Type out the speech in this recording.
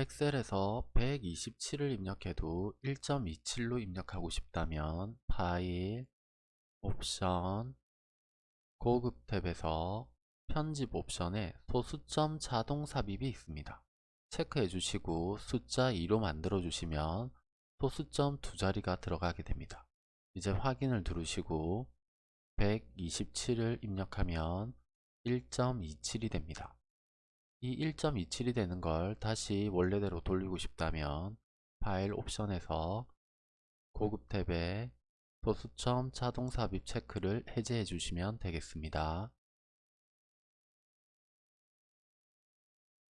엑셀에서 127을 입력해도 1.27로 입력하고 싶다면 파일, 옵션, 고급 탭에서 편집 옵션에 소수점 자동 삽입이 있습니다. 체크해 주시고 숫자 2로 만들어 주시면 소수점 두 자리가 들어가게 됩니다. 이제 확인을 누르시고 127을 입력하면 1.27이 됩니다. 이 1.27이 되는 걸 다시 원래대로 돌리고 싶다면 파일 옵션에서 고급 탭에 소수점 자동 삽입 체크를 해제해 주시면 되겠습니다.